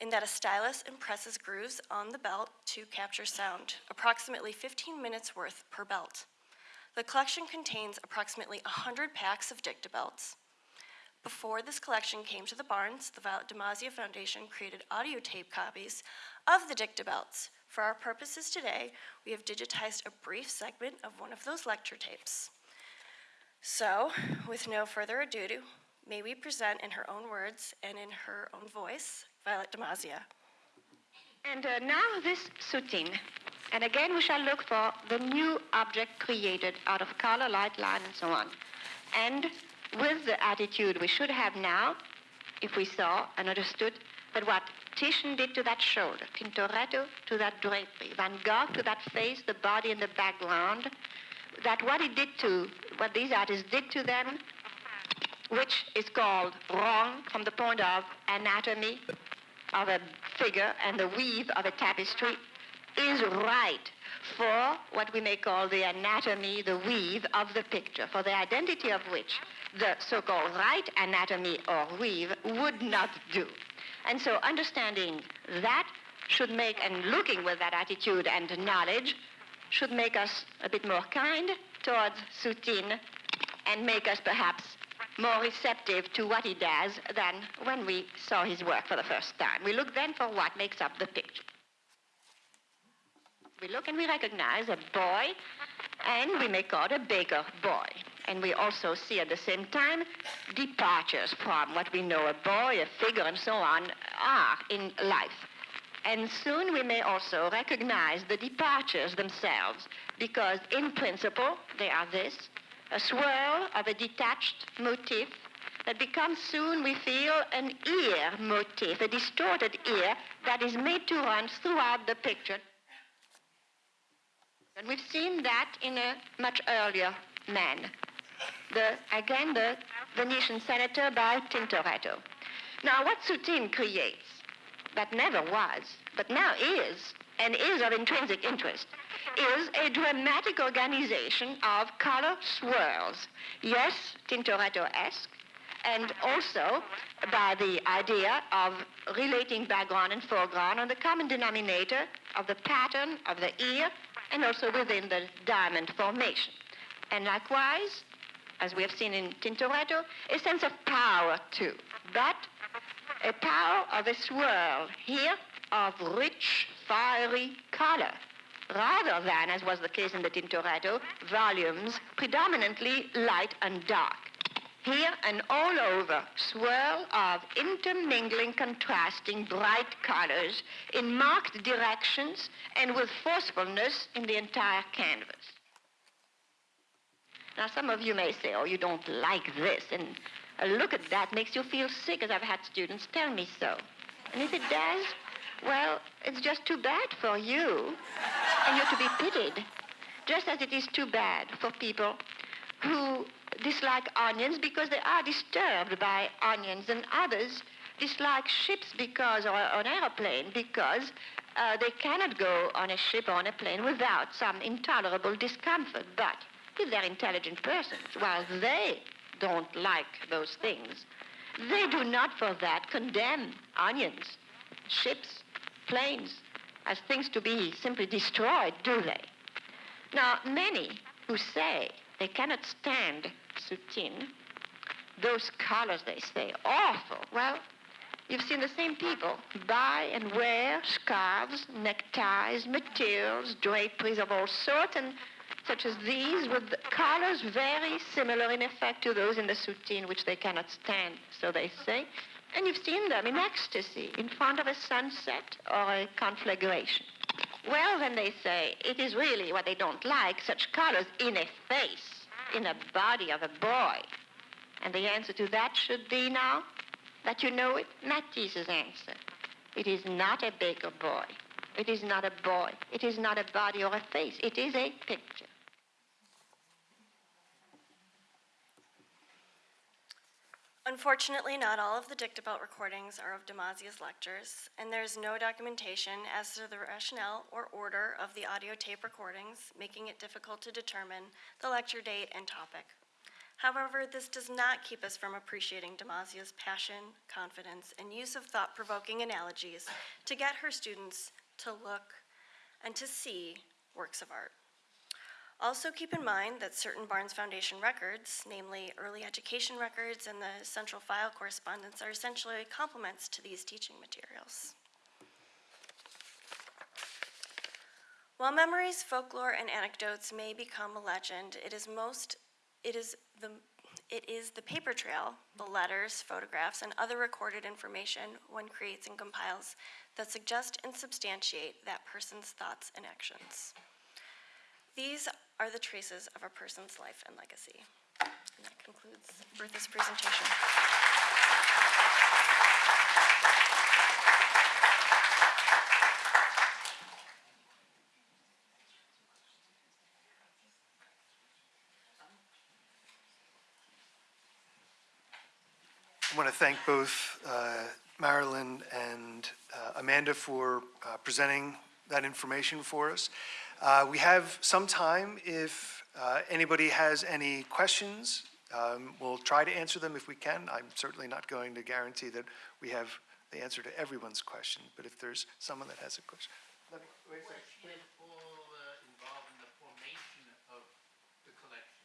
in that a stylus impresses grooves on the belt to capture sound, approximately 15 minutes worth per belt. The collection contains approximately 100 packs of dictabelts. Before this collection came to the Barnes, the Violet DeMazia Foundation created audio tape copies of the dictabelts. For our purposes today, we have digitized a brief segment of one of those lecture tapes. So, with no further ado, may we present in her own words and in her own voice, Violet DeMazia. And uh, now this soutine. And again, we shall look for the new object created out of color, light, line, and so on. And with the attitude we should have now, if we saw and understood that what Titian did to that shoulder, Tintoretto to that drapery, Van Gogh to that face, the body, and the background, that what he did to, what these artists did to them, which is called wrong from the point of anatomy of a figure and the weave of a tapestry, is right for what we may call the anatomy, the weave of the picture, for the identity of which the so-called right anatomy or weave would not do. And so understanding that should make, and looking with that attitude and knowledge, should make us a bit more kind towards Soutine and make us perhaps more receptive to what he does than when we saw his work for the first time. We look then for what makes up the picture. We look and we recognize a boy, and we may call it a baker boy. And we also see at the same time departures from what we know a boy, a figure, and so on are in life. And soon we may also recognize the departures themselves, because in principle they are this a swirl of a detached motif that becomes soon, we feel, an ear motif, a distorted ear that is made to run throughout the picture. And we've seen that in a much earlier man. The, again, the Venetian senator by Tintoretto. Now, what Soutine creates, that never was, but now is, and is of intrinsic interest, is a dramatic organization of color swirls. Yes, Tintoretto-esque, and also by the idea of relating background and foreground on the common denominator of the pattern of the ear and also within the diamond formation. And likewise, as we have seen in Tintoretto, a sense of power too, but a power of a swirl here of rich, fiery color, rather than, as was the case in the Tintoretto, volumes predominantly light and dark. Here an all over swirl of intermingling, contrasting bright colors in marked directions and with forcefulness in the entire canvas. Now, some of you may say, oh, you don't like this, and a look at that makes you feel sick, as I've had students tell me so. And if it does, well, it's just too bad for you, and you're to be pitied. Just as it is too bad for people who dislike onions because they are disturbed by onions, and others dislike ships because, or an aeroplane because uh, they cannot go on a ship or on a plane without some intolerable discomfort. But if they're intelligent persons, while they don't like those things, they do not for that condemn onions, ships, planes as things to be simply destroyed, do they? Now, many who say they cannot stand soutine, those colors, they say, awful. Well, you've seen the same people buy and wear scarves, neckties, materials, draperies of all sorts, and such as these, with colors very similar in effect to those in the soutine, which they cannot stand, so they say. And you've seen them in ecstasy, in front of a sunset or a conflagration. Well, then they say, it is really what they don't like, such colors in a face, in a body of a boy. And the answer to that should be now that you know it, Matisse's answer. It is not a baker boy. It is not a boy. It is not a body or a face. It is a picture. Unfortunately, not all of the dictabelt recordings are of DeMazia's lectures, and there's no documentation as to the rationale or order of the audio tape recordings, making it difficult to determine the lecture date and topic. However, this does not keep us from appreciating DeMazia's passion, confidence, and use of thought-provoking analogies to get her students to look and to see works of art. Also keep in mind that certain Barnes Foundation records, namely early education records and the central file correspondence, are essentially complements to these teaching materials. While memories, folklore, and anecdotes may become a legend, it is most, it is the, it is the paper trail, the letters, photographs, and other recorded information one creates and compiles that suggest and substantiate that person's thoughts and actions. These are the traces of a person's life and legacy. And that concludes Bertha's presentation. I want to thank both uh, Marilyn and uh, Amanda for uh, presenting that information for us. Uh, We have some time if uh, anybody has any questions. um, We'll try to answer them if we can. I'm certainly not going to guarantee that we have the answer to everyone's question, but if there's someone that has a question. Let me- wait a second. she at all uh, involved in the formation of the collection?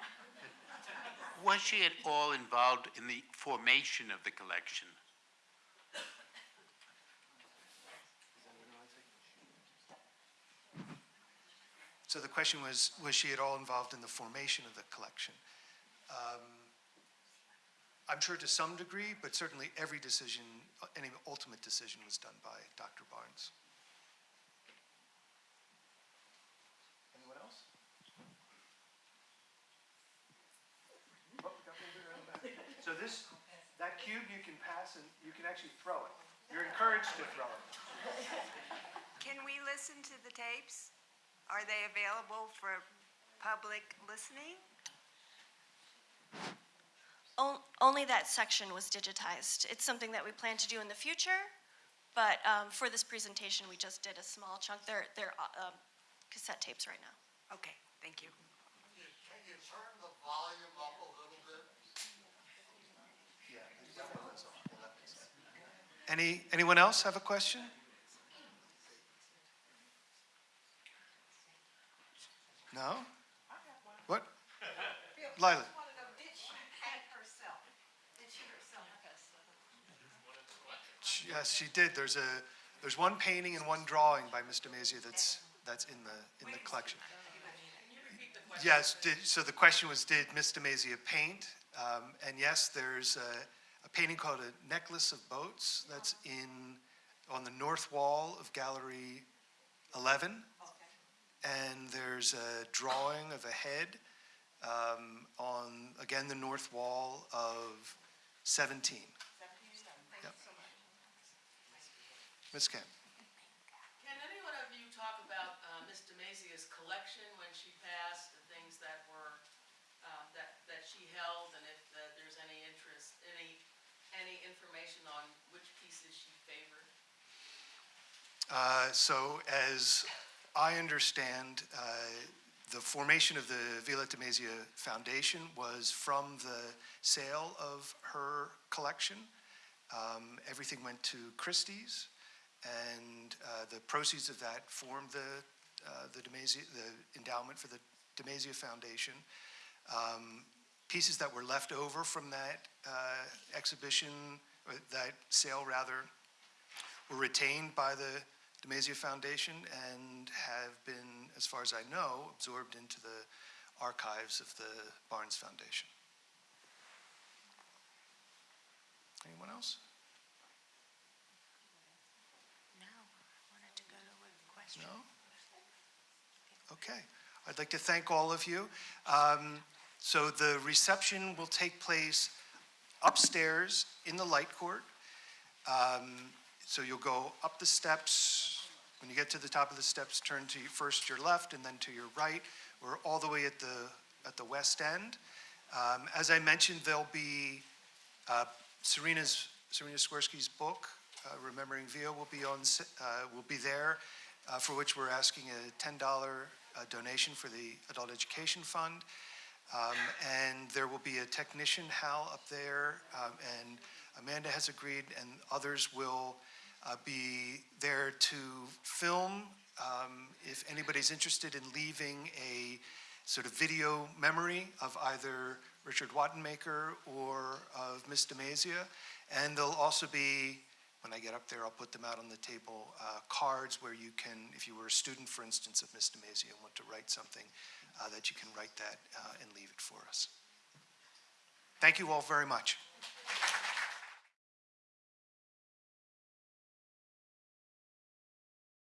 Was she at all involved in the formation of the collection? So the question was, was she at all involved in the formation of the collection? Um, I'm sure to some degree, but certainly every decision, any ultimate decision was done by Dr. Barnes. Anyone else? Oh, got one there in the back. So this, that cube you can pass and you can actually throw it. You're encouraged to throw it. Can we listen to the tapes? Are they available for public listening? On- Only that section was digitized. It's something that we plan to do in the future, but um, for this presentation, we just did a small chunk. They're, they're uh, um, cassette tapes right now. Okay, thank you. Can you turn the volume up a little bit? Yeah. Any, anyone else have a question? No? What? Lila? She- Yes, she did. There's a, there's one painting and one drawing by Miss DeMazia that's, that's in the, in the collection. Yes, did, so the question was, did Miss DeMazia paint? Um, and yes, there's a, a painting called A Necklace of Boats that's in, on the north wall of Gallery 11. And there's a drawing of a head um, on, again, the north wall of 17. Yep. So Ms. Camp? Can any one of you talk about uh, Miss DeMazia's collection when she passed, the things that were, uh, that, that she held, and if uh, there's any interest, any, any information on which pieces she favored? Uh, So as I understand, uh, the formation of the Violetta Masia Foundation was from the sale of her collection. Um, Everything went to Christie's, and uh, the proceeds of that formed the, uh, the DeMazia, the endowment for the DeMazia Foundation. Um, Pieces that were left over from that uh, exhibition, that sale rather, were retained by the DeMazia Foundation and have been, as far as I know, absorbed into the archives of the Barnes Foundation. Anyone else? No, I wanted to go to a question. No? Okay. I'd like to thank all of you. Um, So the reception will take place upstairs in the light court. Um, So you'll go up the steps. When you get to the top of the steps, turn to first your left and then to your right. We're all the way at the, at the west end. Um, As I mentioned, there'll be uh, Serena's, Serena Swirsky's book, uh, Remembering Via, will be on, uh, will be there, uh, for which we're asking a $10 a donation for the Adult Education Fund. Um, And there will be a technician, Hal, up there, um, and Amanda has agreed, and others will uh, be there to film. um, If anybody's interested in leaving a sort of video memory of either Richard Wattenmaker or of Miss DeMazia. And there'll also be, when I get up there, I'll put them out on the table, uh, cards where you can, if you were a student, for instance, of Miss DeMazia and want to write something, uh, that you can write that uh, and leave it for us. Thank you all very much.